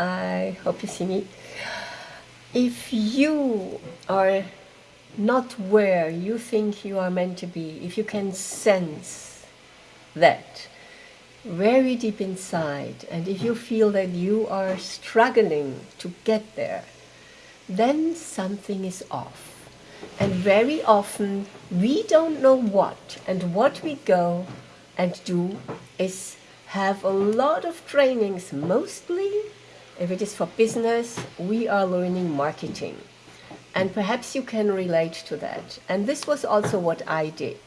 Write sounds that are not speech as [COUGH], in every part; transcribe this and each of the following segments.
I hope you see me. If you are not where you think you are meant to be, if you can sense that very deep inside, and if you feel that you are struggling to get there, then something is off. And very often we don't know what, and what we go and do is have a lot of trainings, mostly if it is for business, we are learning marketing. And perhaps you can relate to that. And this was also what I did.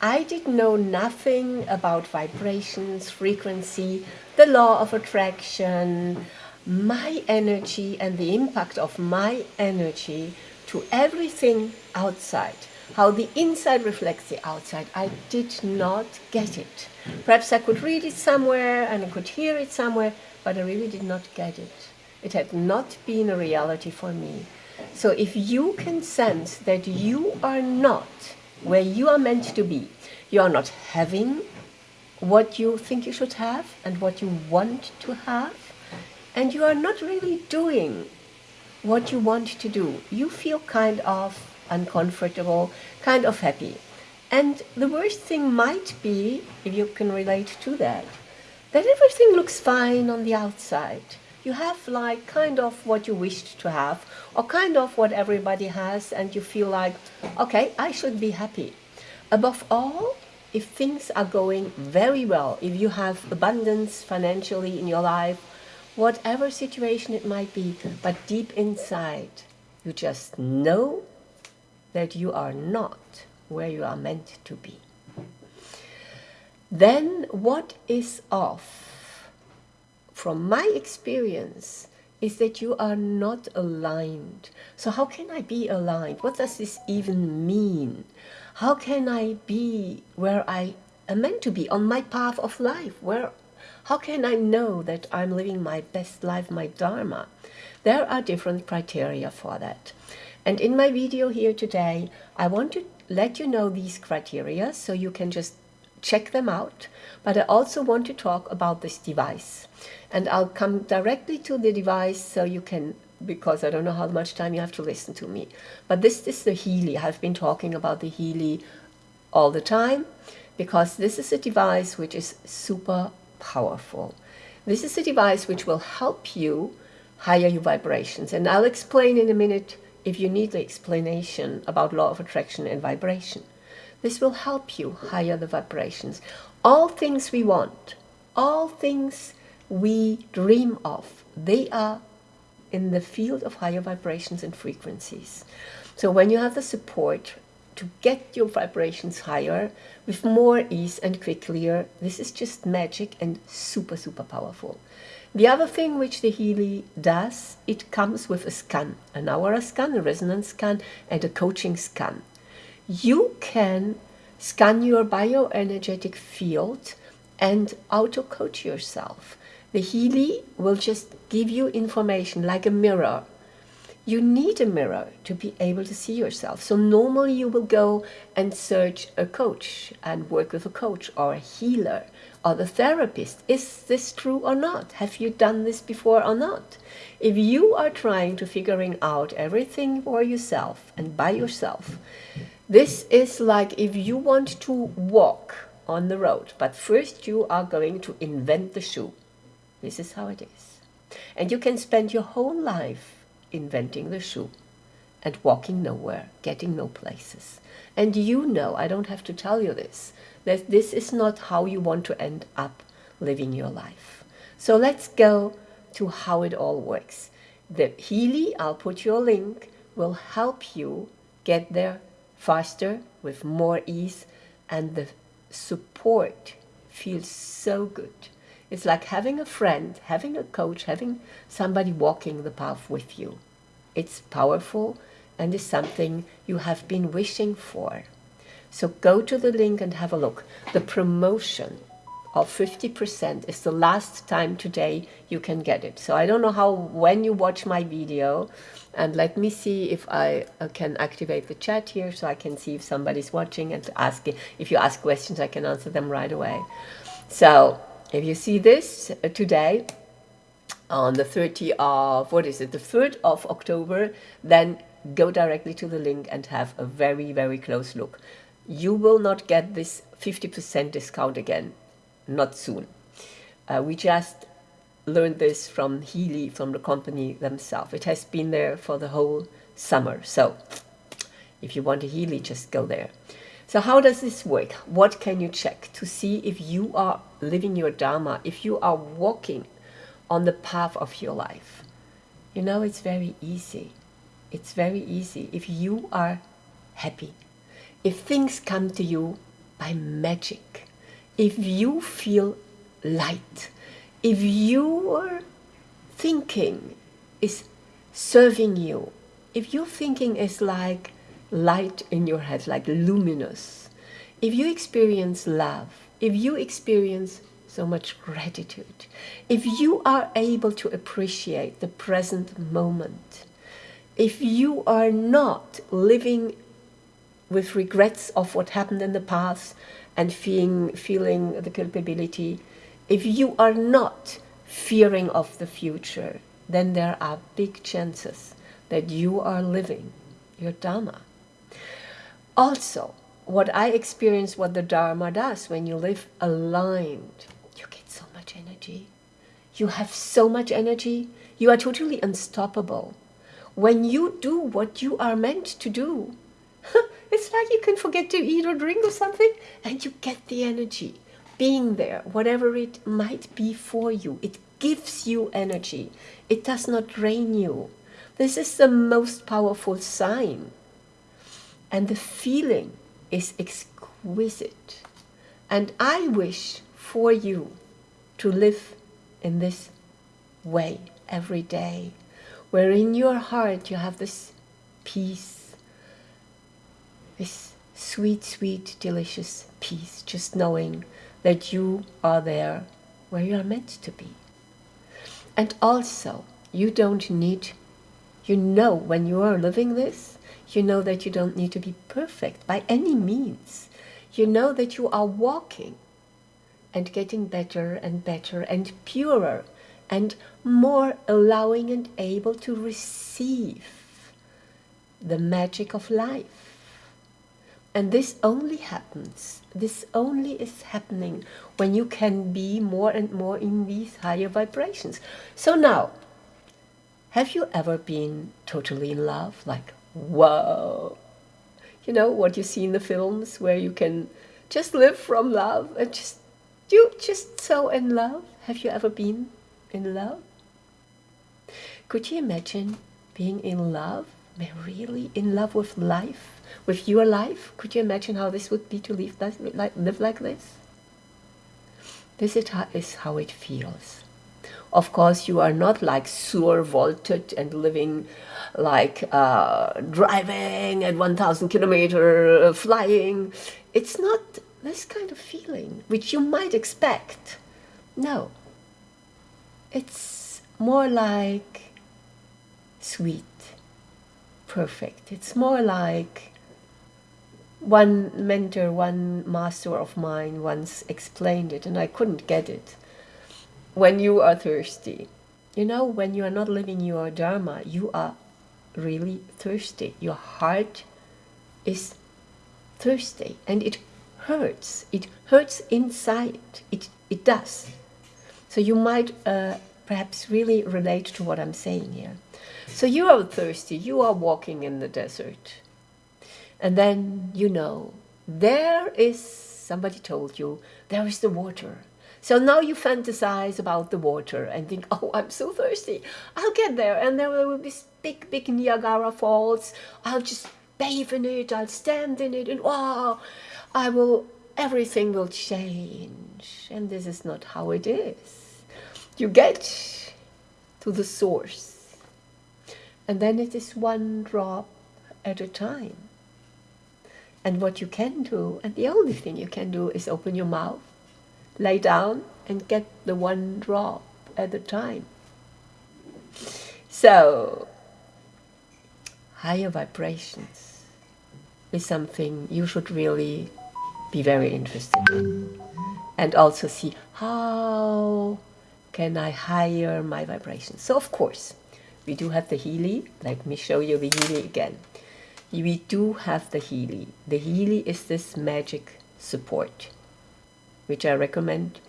I did know nothing about vibrations, frequency, the law of attraction, my energy and the impact of my energy to everything outside. How the inside reflects the outside. I did not get it. Perhaps I could read it somewhere and I could hear it somewhere, but I really did not get it. It had not been a reality for me. So if you can sense that you are not where you are meant to be, you are not having what you think you should have and what you want to have, and you are not really doing what you want to do. You feel kind of uncomfortable, kind of happy. And the worst thing might be, if you can relate to that, that everything looks fine on the outside. You have like kind of what you wished to have, or kind of what everybody has, and you feel like, okay, I should be happy. Above all, if things are going very well, if you have abundance financially in your life, whatever situation it might be, but deep inside, you just know that you are not where you are meant to be. Then what is off? From my experience, is that you are not aligned. So how can I be aligned? What does this even mean? How can I be where I am meant to be on my path of life? Where, how can I know that I'm living my best life, my Dharma? There are different criteria for that. And in my video here today, I want to let you know these criteria so you can just check them out. But I also want to talk about this device. And I'll come directly to the device so you can, because I don't know how much time you have to listen to me. But this is the Healy. I've been talking about the Healy all the time because this is a device which is super powerful. This is a device which will help you higher your vibrations. And I'll explain in a minute if you need the explanation about law of attraction and vibration. This will help you higher the vibrations. All things we want, all things we dream of, they are in the field of higher vibrations and frequencies. So when you have the support to get your vibrations higher with more ease and quicker, this is just magic and super, super powerful. The other thing which the Healy does, it comes with a scan, an aura scan, a resonance scan, and a coaching scan. You can scan your bioenergetic field and auto-coach yourself. The Healy will just give you information like a mirror. You need a mirror to be able to see yourself. So normally you will go and search a coach and work with a coach or a healer or the therapist. Is this true or not? Have you done this before or not? If you are trying to figuring out everything for yourself and by yourself, this is like if you want to walk on the road, but first you are going to invent the shoe. This is how it is. And you can spend your whole life inventing the shoe and walking nowhere, getting no places. And you know, I don't have to tell you this, that this is not how you want to end up living your life. So let's go to how it all works. The Healy, I'll put your link, will help you get there faster, with more ease, and the support feels so good. It's like having a friend, having a coach, having somebody walking the path with you. It's powerful and is something you have been wishing for. So go to the link and have a look. The promotion of 50% is the last time today you can get it. So I don't know how, when you watch my video, and let me see if I uh, can activate the chat here so I can see if somebody's watching and ask, if you ask questions, I can answer them right away. So if you see this uh, today, on the 30th of, what is it, the 3rd of October, then go directly to the link and have a very, very close look. You will not get this 50% discount again, not soon. Uh, we just learned this from Healy, from the company themselves. It has been there for the whole summer. So if you want a Healy, just go there. So how does this work? What can you check to see if you are living your Dharma, if you are walking on the path of your life? You know, it's very easy. It's very easy if you are happy, if things come to you by magic, if you feel light, if your thinking is serving you, if your thinking is like light in your head, like luminous, if you experience love, if you experience so much gratitude, if you are able to appreciate the present moment, if you are not living with regrets of what happened in the past and feeling, feeling the culpability, if you are not fearing of the future, then there are big chances that you are living your Dharma. Also, what I experience, what the Dharma does, when you live aligned, you get so much energy. You have so much energy. You are totally unstoppable. When you do what you are meant to do, [LAUGHS] it's like you can forget to eat or drink or something and you get the energy. Being there, whatever it might be for you, it gives you energy. It does not drain you. This is the most powerful sign. And the feeling is exquisite. And I wish for you to live in this way every day where in your heart you have this peace, this sweet, sweet, delicious peace, just knowing that you are there where you are meant to be. And also, you don't need, you know, when you are living this, you know that you don't need to be perfect by any means. You know that you are walking and getting better and better and purer and more allowing and able to receive the magic of life. And this only happens, this only is happening when you can be more and more in these higher vibrations. So now, have you ever been totally in love? Like, whoa! You know, what you see in the films where you can just live from love and just, you just so in love. Have you ever been in love? Could you imagine being in love, really in love with life, with your life? Could you imagine how this would be to live, like, live like this? This is how it feels. Of course, you are not like sur volted and living like uh, driving at 1000 kilometer, uh, flying. It's not this kind of feeling, which you might expect. No, it's more like sweet, perfect. It's more like one mentor, one master of mine once explained it, and I couldn't get it. When you are thirsty, you know, when you are not living your Dharma, you are really thirsty. Your heart is thirsty and it hurts. It hurts inside. It, it does. So you might uh, perhaps really relate to what I'm saying here. So you are thirsty, you are walking in the desert. And then you know, there is, somebody told you, there is the water. So now you fantasize about the water and think, [LAUGHS] oh, I'm so thirsty. I'll get there and there will be big, big Niagara Falls. I'll just bathe in it, I'll stand in it and wow, I will, everything will change. And this is not how it is you get to the source. And then it is one drop at a time. And what you can do, and the only thing you can do is open your mouth, lay down and get the one drop at a time. So, higher vibrations is something you should really be very interested in. And also see how can I higher my vibrations. So, of course, we do have the Healy. Let me show you the Healy again. We do have the Healy. The Healy is this magic support, which I recommend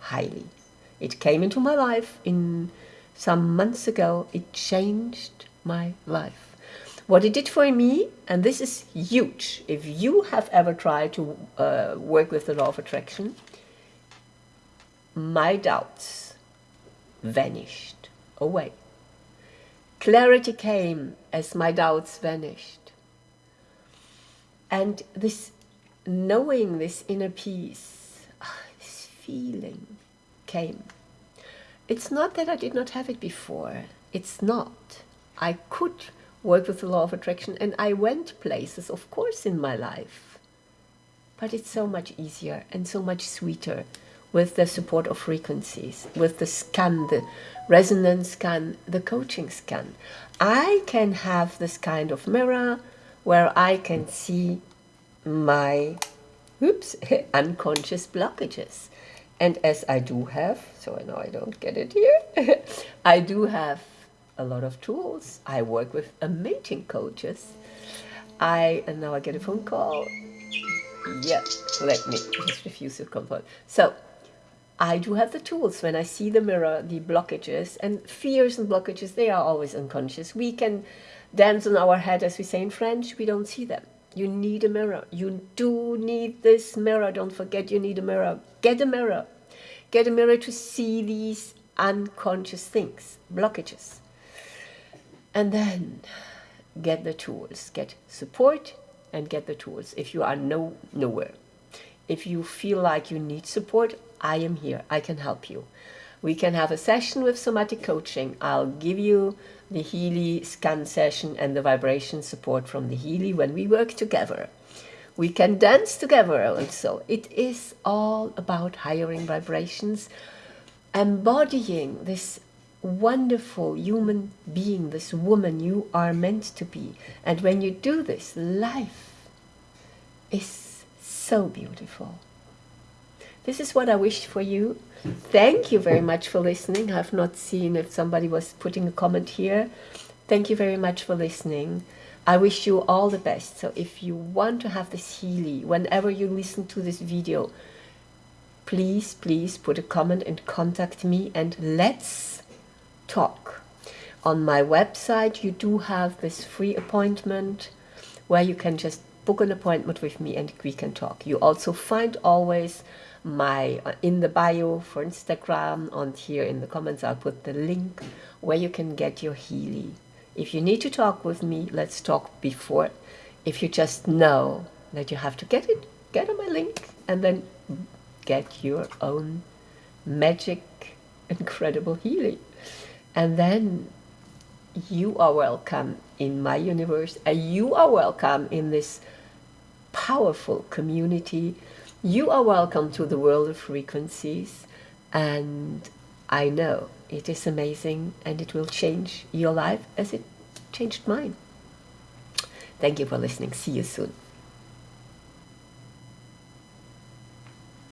highly. It came into my life in some months ago. It changed my life. What it did for me, and this is huge, if you have ever tried to uh, work with the law of attraction, my doubts vanished away. Clarity came as my doubts vanished. And this knowing, this inner peace, ah, this feeling came. It's not that I did not have it before. It's not. I could work with the law of attraction and I went places, of course, in my life. But it's so much easier and so much sweeter with the support of frequencies, with the scan, the resonance scan, the coaching scan. I can have this kind of mirror where I can see my oops, [LAUGHS] unconscious blockages. And as I do have, so I know I don't get it here, [LAUGHS] I do have a lot of tools. I work with amazing coaches. I, and now I get a phone call. Yeah, let me just refuse to confirm. So I do have the tools when I see the mirror, the blockages and fears and blockages, they are always unconscious. We can dance on our head, as we say in French, we don't see them. You need a mirror. You do need this mirror. Don't forget you need a mirror. Get a mirror. Get a mirror to see these unconscious things, blockages. And then get the tools. Get support and get the tools if you are no nowhere. If you feel like you need support, I am here. I can help you. We can have a session with somatic coaching. I'll give you the Healy scan session and the vibration support from the Healy when we work together. We can dance together also. It is all about hiring vibrations, embodying this wonderful human being, this woman you are meant to be. And when you do this, life is so beautiful. This is what I wish for you. Thank you very much for listening. I've not seen if somebody was putting a comment here. Thank you very much for listening. I wish you all the best. So if you want to have this Healy, whenever you listen to this video, please, please put a comment and contact me and let's talk. On my website, you do have this free appointment where you can just book an appointment with me and we can talk. You also find always my uh, in the bio for Instagram and here in the comments I'll put the link where you can get your Healy. If you need to talk with me, let's talk before. If you just know that you have to get it, get on my link and then get your own magic, [LAUGHS] incredible Healy. And then you are welcome in my universe and you are welcome in this powerful community you are welcome to the world of frequencies and I know it is amazing and it will change your life as it changed mine. Thank you for listening. See you soon.